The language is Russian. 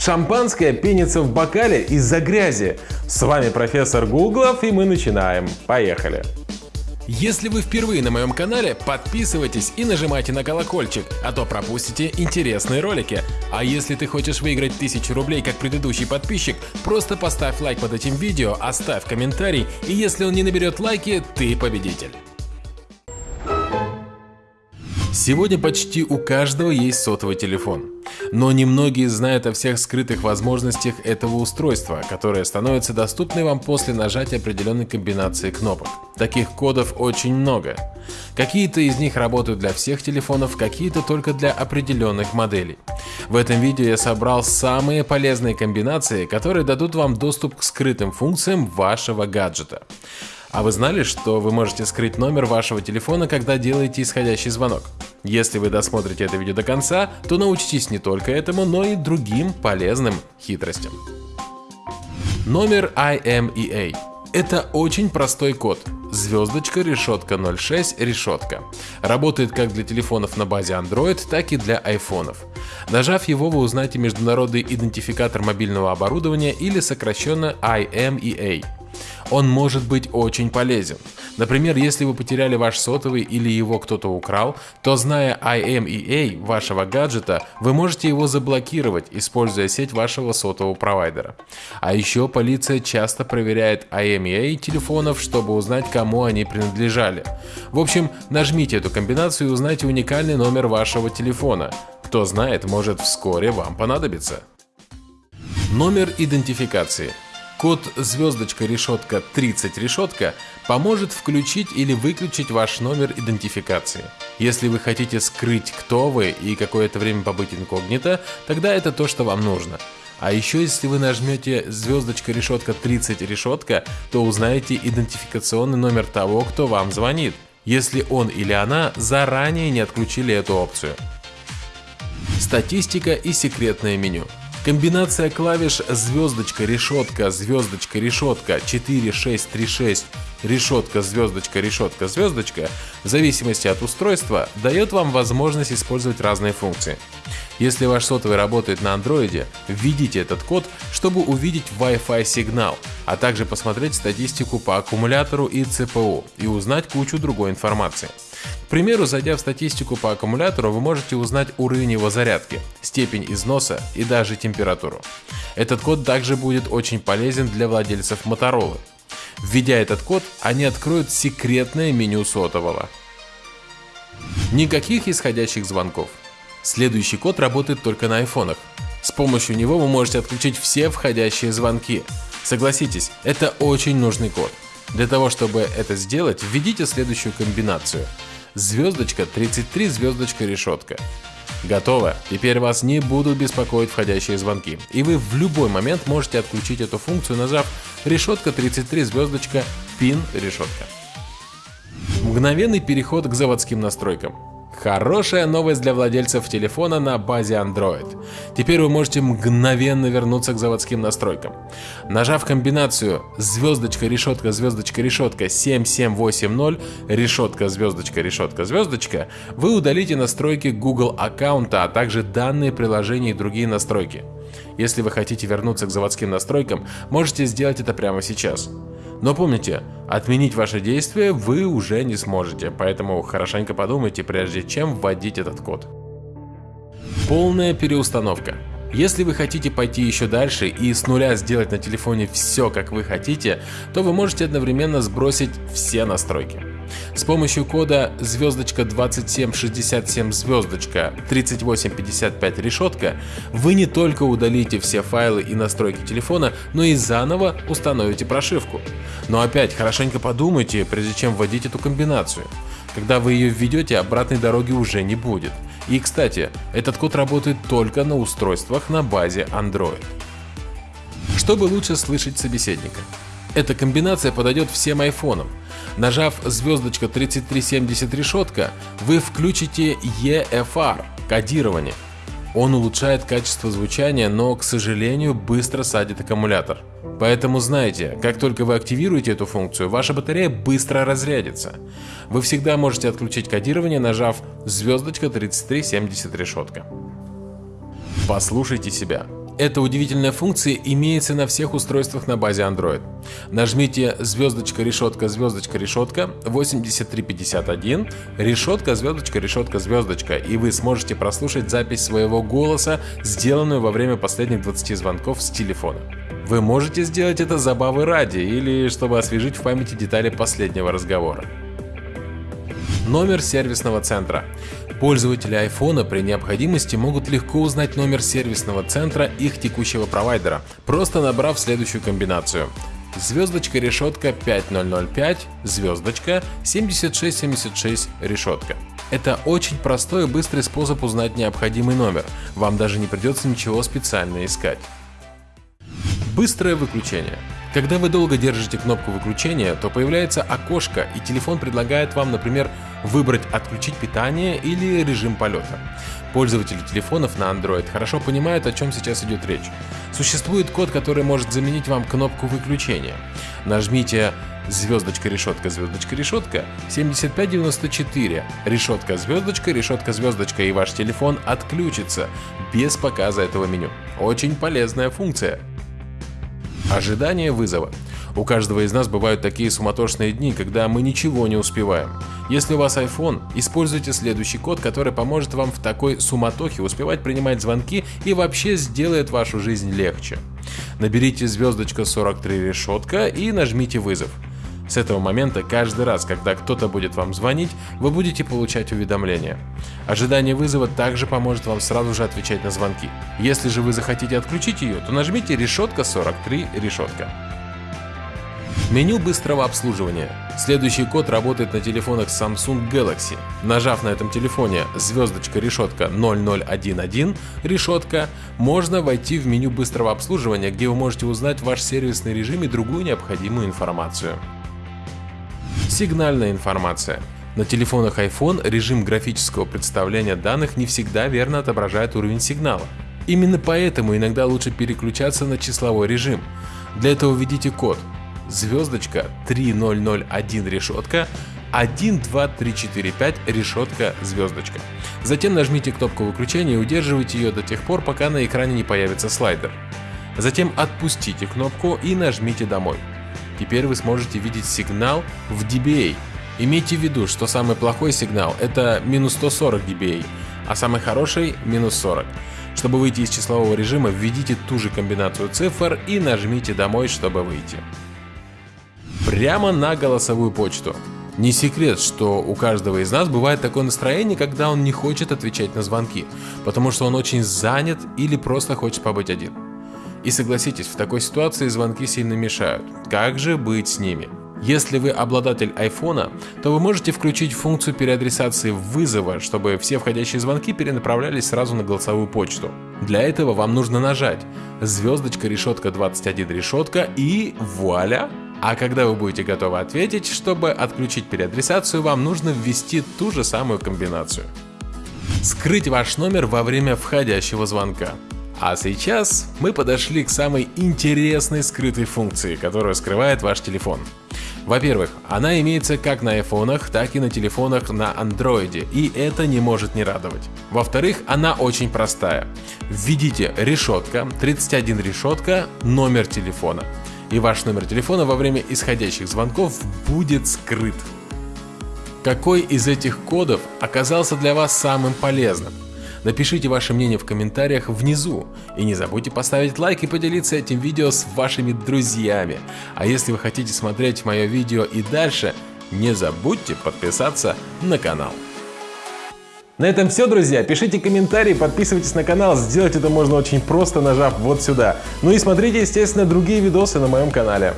Шампанское пенится в бокале из-за грязи. С вами профессор Гуглов и мы начинаем. Поехали! Если вы впервые на моем канале, подписывайтесь и нажимайте на колокольчик, а то пропустите интересные ролики. А если ты хочешь выиграть 1000 рублей, как предыдущий подписчик, просто поставь лайк под этим видео, оставь комментарий, и если он не наберет лайки, ты победитель. Сегодня почти у каждого есть сотовый телефон. Но немногие знают о всех скрытых возможностях этого устройства, которое становится доступны вам после нажатия определенной комбинации кнопок. Таких кодов очень много. Какие-то из них работают для всех телефонов, какие-то только для определенных моделей. В этом видео я собрал самые полезные комбинации, которые дадут вам доступ к скрытым функциям вашего гаджета. А вы знали, что вы можете скрыть номер вашего телефона, когда делаете исходящий звонок? Если вы досмотрите это видео до конца, то научитесь не только этому, но и другим полезным хитростям. Номер IMEA. Это очень простой код. Звездочка, решетка 06, решетка. Работает как для телефонов на базе Android, так и для айфонов. Нажав его, вы узнаете международный идентификатор мобильного оборудования или сокращенно IMEA. Он может быть очень полезен. Например, если вы потеряли ваш сотовый или его кто-то украл, то зная IMEA вашего гаджета, вы можете его заблокировать, используя сеть вашего сотового провайдера. А еще полиция часто проверяет IMEA телефонов, чтобы узнать, кому они принадлежали. В общем, нажмите эту комбинацию и узнайте уникальный номер вашего телефона. Кто знает, может вскоре вам понадобится. Номер идентификации – Код звездочка решетка 30 решетка поможет включить или выключить ваш номер идентификации. Если вы хотите скрыть, кто вы и какое-то время побыть инкогнито, тогда это то, что вам нужно. А еще если вы нажмете звездочка решетка 30 решетка, то узнаете идентификационный номер того, кто вам звонит, если он или она заранее не отключили эту опцию. Статистика и секретное меню. Комбинация клавиш звездочка, решетка, звездочка, решетка, 4, 6, 3, 6, решетка, звездочка, решетка, звездочка, в зависимости от устройства, дает вам возможность использовать разные функции. Если ваш сотовый работает на андроиде, введите этот код, чтобы увидеть Wi-Fi сигнал, а также посмотреть статистику по аккумулятору и ЦПУ и узнать кучу другой информации. Примеру, зайдя в статистику по аккумулятору, вы можете узнать уровень его зарядки, степень износа и даже температуру. Этот код также будет очень полезен для владельцев Motorola. Введя этот код, они откроют секретное меню сотового. Никаких исходящих звонков. Следующий код работает только на айфонах. С помощью него вы можете отключить все входящие звонки. Согласитесь, это очень нужный код. Для того, чтобы это сделать, введите следующую комбинацию. Звездочка 33, звездочка решетка. Готово. Теперь вас не будут беспокоить входящие звонки. И вы в любой момент можете отключить эту функцию, нажав решетка 33, звездочка, пин решетка. Мгновенный переход к заводским настройкам. Хорошая новость для владельцев телефона на базе Android. Теперь вы можете мгновенно вернуться к заводским настройкам. Нажав комбинацию звездочка, решетка, звездочка, решетка 7780, решетка, звездочка, решетка, звездочка, вы удалите настройки Google аккаунта, а также данные приложения и другие настройки. Если вы хотите вернуться к заводским настройкам, можете сделать это прямо сейчас. Но помните, отменить ваши действия вы уже не сможете, поэтому хорошенько подумайте, прежде чем вводить этот код. Полная переустановка. Если вы хотите пойти еще дальше и с нуля сделать на телефоне все как вы хотите, то вы можете одновременно сбросить все настройки. С помощью кода звездочка 2767 звездочка 3855 решетка вы не только удалите все файлы и настройки телефона, но и заново установите прошивку. Но опять хорошенько подумайте, прежде чем вводить эту комбинацию. Когда вы ее введете, обратной дороги уже не будет. И кстати, этот код работает только на устройствах на базе Android. Чтобы лучше слышать собеседника. Эта комбинация подойдет всем айфонам. Нажав звездочка 3370 решетка, вы включите EFR – кодирование. Он улучшает качество звучания, но, к сожалению, быстро садит аккумулятор. Поэтому знайте, как только вы активируете эту функцию, ваша батарея быстро разрядится. Вы всегда можете отключить кодирование, нажав звездочка 3370 решетка. Послушайте себя. Эта удивительная функция имеется на всех устройствах на базе Android. Нажмите звездочка решетка звездочка решетка 8351 решетка звездочка решетка звездочка и вы сможете прослушать запись своего голоса, сделанную во время последних 20 звонков с телефона. Вы можете сделать это забавы ради или чтобы освежить в памяти детали последнего разговора. Номер сервисного центра. Пользователи iPhone при необходимости могут легко узнать номер сервисного центра их текущего провайдера, просто набрав следующую комбинацию звездочка решетка 5005, звездочка 7676 решетка. Это очень простой и быстрый способ узнать необходимый номер, вам даже не придется ничего специально искать. Быстрое выключение. Когда вы долго держите кнопку выключения, то появляется окошко и телефон предлагает вам, например, выбрать отключить питание или режим полета. Пользователи телефонов на Android хорошо понимают, о чем сейчас идет речь. Существует код, который может заменить вам кнопку выключения. Нажмите звездочка решетка звездочка решетка 7594 решетка звездочка решетка звездочка и ваш телефон отключится без показа этого меню. Очень полезная функция. Ожидание вызова. У каждого из нас бывают такие суматошные дни, когда мы ничего не успеваем. Если у вас iPhone, используйте следующий код, который поможет вам в такой суматохе успевать принимать звонки и вообще сделает вашу жизнь легче. Наберите звездочка 43 решетка и нажмите вызов. С этого момента каждый раз, когда кто-то будет вам звонить, вы будете получать уведомления. Ожидание вызова также поможет вам сразу же отвечать на звонки. Если же вы захотите отключить ее, то нажмите решетка 43 решетка. Меню быстрого обслуживания. Следующий код работает на телефонах Samsung Galaxy. Нажав на этом телефоне звездочка решетка 0011 решетка, можно войти в меню быстрого обслуживания, где вы можете узнать ваш сервисный режим и другую необходимую информацию. Сигнальная информация. На телефонах iPhone режим графического представления данных не всегда верно отображает уровень сигнала. Именно поэтому иногда лучше переключаться на числовой режим. Для этого введите код звездочка 3001 решетка 1, 2, 3, 4, 5 решетка звездочка. Затем нажмите кнопку выключения и удерживайте ее до тех пор, пока на экране не появится слайдер. Затем отпустите кнопку и нажмите домой. Теперь вы сможете видеть сигнал в dBA. Имейте в виду, что самый плохой сигнал это минус 140 dBA, а самый хороший минус 40. Чтобы выйти из числового режима, введите ту же комбинацию цифр и нажмите домой, чтобы выйти. Прямо на голосовую почту. Не секрет, что у каждого из нас бывает такое настроение, когда он не хочет отвечать на звонки, потому что он очень занят или просто хочет побыть один. И согласитесь, в такой ситуации звонки сильно мешают. Как же быть с ними? Если вы обладатель iPhone, то вы можете включить функцию переадресации вызова, чтобы все входящие звонки перенаправлялись сразу на голосовую почту. Для этого вам нужно нажать звездочка решетка 21 решетка и вуаля! А когда вы будете готовы ответить, чтобы отключить переадресацию, вам нужно ввести ту же самую комбинацию. Скрыть ваш номер во время входящего звонка. А сейчас мы подошли к самой интересной скрытой функции, которая скрывает ваш телефон. Во-первых, она имеется как на айфонах, так и на телефонах на андроиде, и это не может не радовать. Во-вторых, она очень простая. Введите решетка, 31 решетка, номер телефона. И ваш номер телефона во время исходящих звонков будет скрыт. Какой из этих кодов оказался для вас самым полезным? Напишите ваше мнение в комментариях внизу. И не забудьте поставить лайк и поделиться этим видео с вашими друзьями. А если вы хотите смотреть мое видео и дальше, не забудьте подписаться на канал. На этом все, друзья. Пишите комментарии, подписывайтесь на канал. Сделать это можно очень просто, нажав вот сюда. Ну и смотрите, естественно, другие видосы на моем канале.